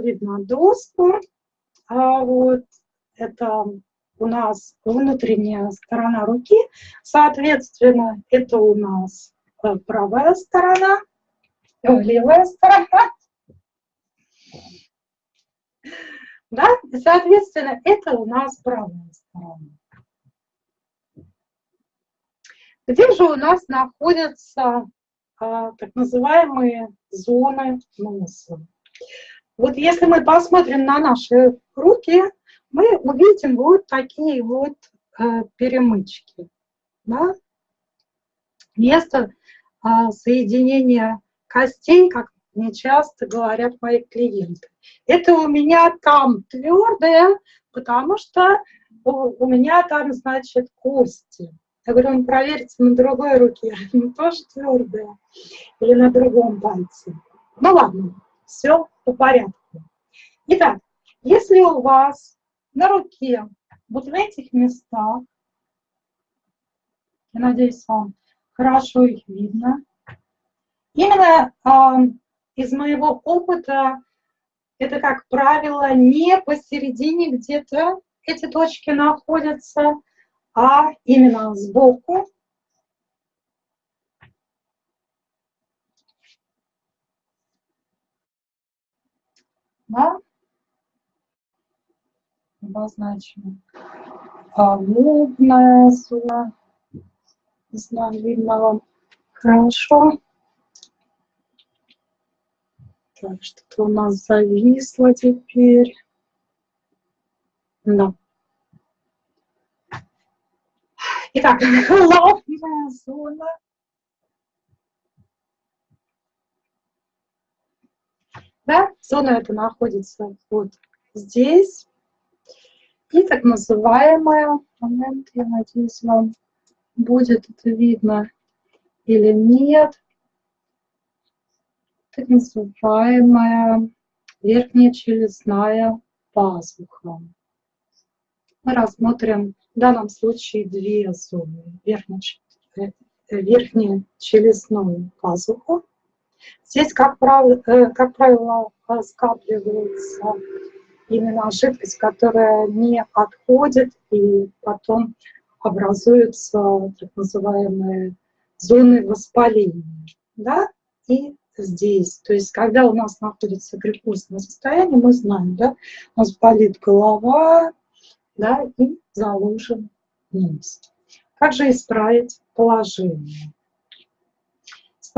видно доску. А вот это у нас внутренняя сторона руки. Соответственно, это у нас э, правая сторона, э, левая сторона. Да? Соответственно, это у нас правая сторона. Где же у нас находятся а, так называемые зоны носа? Вот если мы посмотрим на наши руки, мы увидим вот такие вот э, перемычки. Да? Место э, соединения костей, как мне часто говорят мои клиенты. Это у меня там твердое, потому что у, у меня там, значит, кости. Я говорю, ну, проверьте на другой руке, ну, тоже твердая, или на другом пальце. Ну ладно, все по порядку. Итак, если у вас на руке вот в этих местах, я надеюсь, вам хорошо их видно, именно э, из моего опыта это, как правило, не посередине где-то эти точки находятся, а именно сбоку. Да? Обозначим. Лобная зона. Не видно вам хорошо. Так, что-то у нас зависло теперь. Да. Итак, лобная зона. Да, зона эта находится вот здесь. И так называемая, момент, я надеюсь, вам будет это видно или нет, так называемая верхняя челюстная пазуха. Мы рассмотрим в данном случае две зоны. Верхняя, э, верхняя челюстную пазуху. Здесь, как правило, э, как правило, скапливается именно жидкость, которая не отходит, и потом образуются так называемые зоны воспаления. Да? И здесь, то есть когда у нас находится глюкозное состояние, мы знаем, да, у нас болит голова, да, и заложен нос. Как же исправить положение?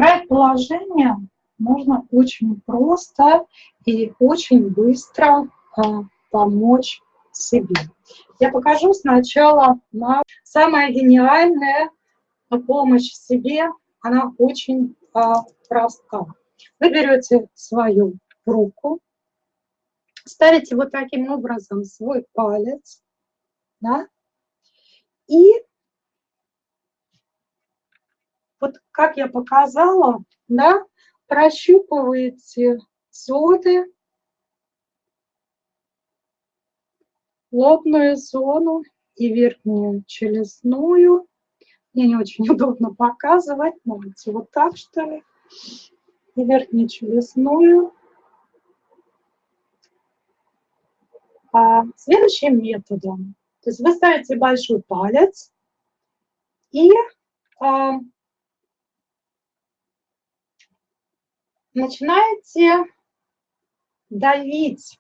Исправить положение можно очень просто и очень быстро а, помочь себе. Я покажу сначала на самая гениальная помощь себе, она очень а, проста. Вы берете свою руку, ставите вот таким образом свой палец, да, и вот как я показала, да, прощупываете зоны лобную зону и верхнюю челюстную. Мне не очень удобно показывать, можете вот так, что ли. И верхнюю челюстную. А, следующим методом. То есть вы ставите большой палец и а, начинаете давить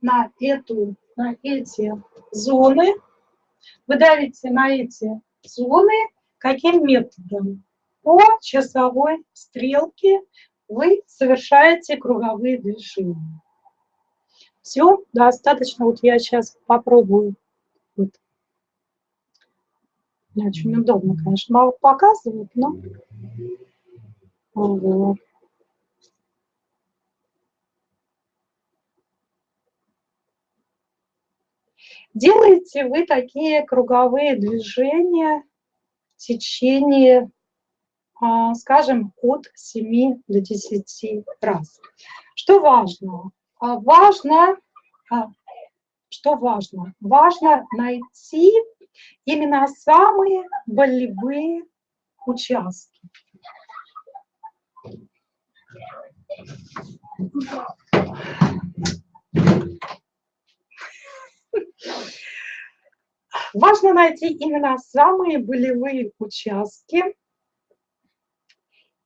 на эту на эти зоны, вы давите на эти зоны каким методом? По часовой стрелке вы совершаете круговые движения. Все, достаточно. Вот я сейчас попробую. Вот. Очень удобно, конечно, мало показывать, но... Вот. Делаете вы такие круговые движения в течение, а, скажем, от 7 до 10 раз. Что важно? А, важно, а, что важно? Важно найти именно самые болевые участки. Важно найти именно самые болевые участки,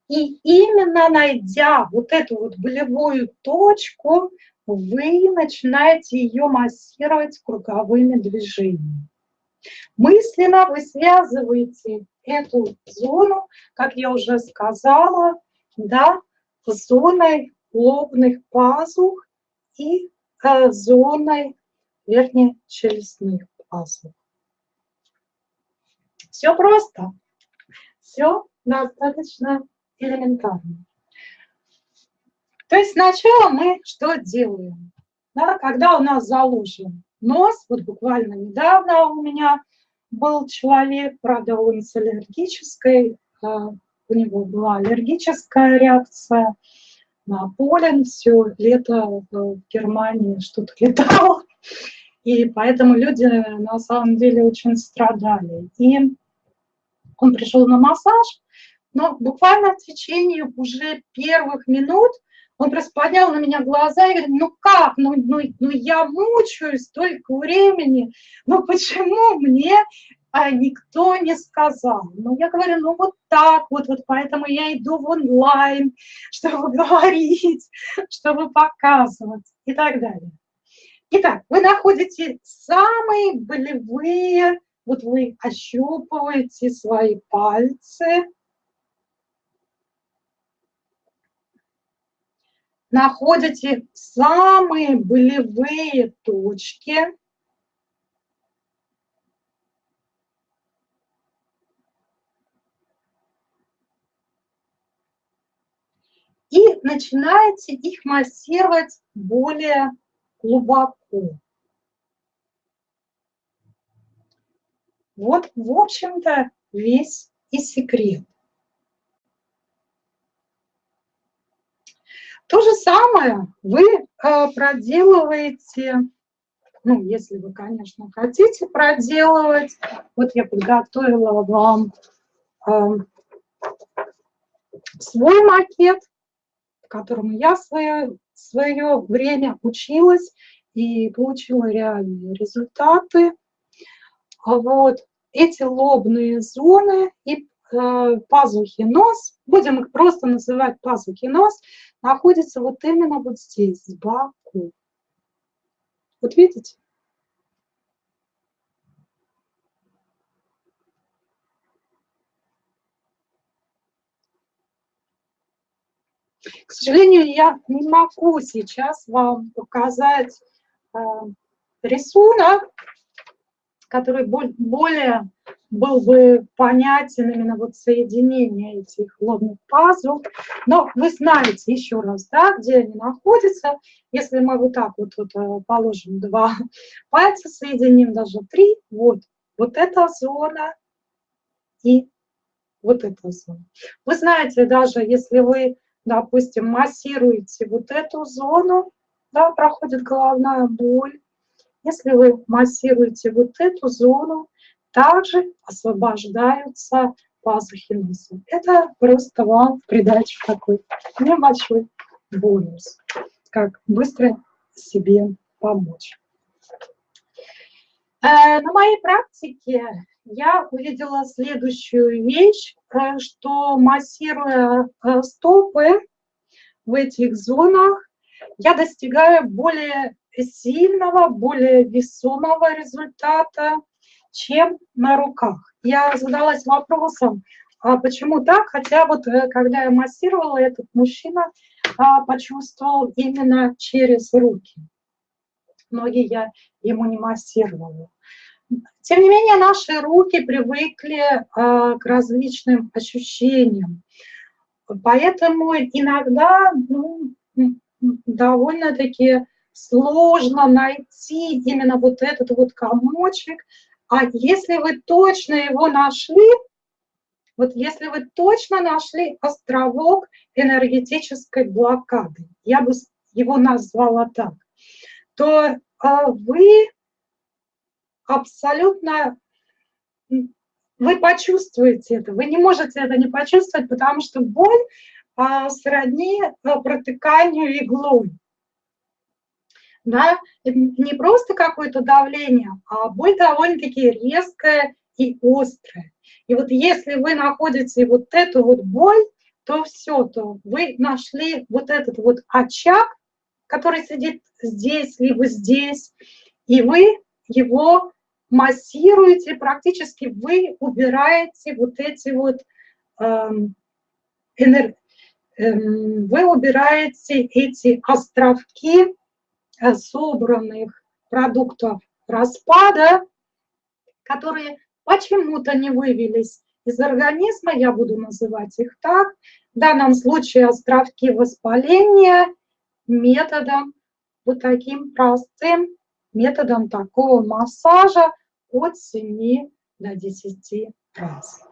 и именно найдя вот эту вот болевую точку, вы начинаете ее массировать круговыми движениями. Мысленно вы связываете эту зону, как я уже сказала, да, зоной лобных пазух и э, зоной верхнечелюстных пазух. Все просто, все достаточно элементарно. То есть сначала мы что делаем? Да, когда у нас заложен нос, вот буквально недавно у меня был человек, правда, он с аллергической, а, у него была аллергическая реакция на полен, все лето в Германии что-то летало, и поэтому люди на самом деле очень страдали. И он пришел на массаж, но буквально в течение уже первых минут он просто поднял на меня глаза и говорит, ну как, ну, ну, ну я мучаюсь столько времени, ну почему мне а, никто не сказал? Ну я говорю, ну вот так вот, вот поэтому я иду в онлайн, чтобы говорить, чтобы показывать и так далее. Итак, вы находите самые болевые, вот вы ощупываете свои пальцы, находите самые болевые точки, и начинаете их массировать более глубоко. Вот, в общем-то, весь и секрет. То же самое вы э, проделываете, ну, если вы, конечно, хотите проделывать. Вот я подготовила вам э, свой макет, в котором я свое, время училась и получила реальные результаты. Вот эти лобные зоны и э, пазухи нос, будем их просто называть пазухи нос, находится вот именно вот здесь, сбоку. Вот видите? К сожалению, я не могу сейчас вам показать э, рисунок, который более был бы понятен именно вот соединение этих лобных пазл. Но вы знаете еще раз, да, где они находятся. Если мы вот так вот, вот э, положим два пальца, соединим даже три, вот, вот эта зона и вот эта зона. Вы знаете, даже если вы, допустим, массируете вот эту зону, да, проходит головная боль, если вы массируете вот эту зону, также освобождаются пазухи носа. Это просто вам придачу такой небольшой бонус, как быстро себе помочь. Э, на моей практике я увидела следующую вещь, э, что массируя э, стопы в этих зонах, я достигаю более сильного, более весомого результата, чем на руках. Я задалась вопросом, а почему так? Хотя вот э, когда я массировала, этот мужчина а, почувствовал именно через руки. Ноги я ему не массировала. Тем не менее, наши руки привыкли а, к различным ощущениям. Поэтому иногда ну, довольно-таки сложно найти именно вот этот вот комочек, а если вы точно его нашли, вот если вы точно нашли островок энергетической блокады, я бы его назвала так, то а, вы абсолютно, вы почувствуете это, вы не можете это не почувствовать, потому что боль а, сродни а, протыканию иглой. да, не просто какое-то давление, а боль довольно-таки резкая и острая. И вот если вы находите вот эту вот боль, то все, то вы нашли вот этот вот очаг, который сидит здесь, либо здесь, и вы его массируете, практически вы убираете вот эти вот эм, энер... эм, вы убираете эти островки э, собранных продуктов распада, которые почему-то не вывелись из организма, я буду называть их так, в данном случае островки воспаления методом, вот таким простым методом такого массажа от 7 до 10 раз.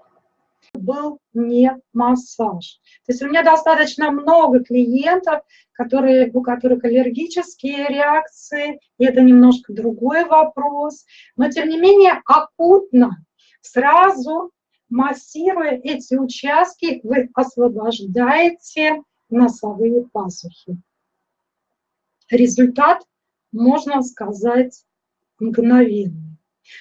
Был не массаж. То есть у меня достаточно много клиентов, которые, у которых аллергические реакции, и это немножко другой вопрос. Но тем не менее акутно, сразу массируя эти участки, вы освобождаете носовые пазухи. Результат, можно сказать, мгновенный.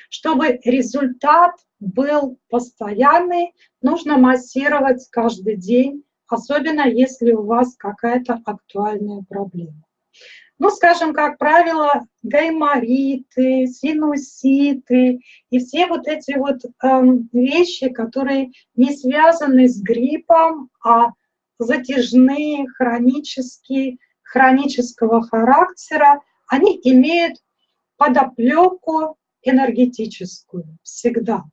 Чтобы результат был постоянный, нужно массировать каждый день, особенно если у вас какая-то актуальная проблема. Ну, скажем, как правило, гаймориты, синуситы и все вот эти вот э, вещи, которые не связаны с гриппом, а затяжные, хронические, хронического характера, они имеют подоплеку энергетическую всегда.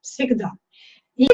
Всегда. И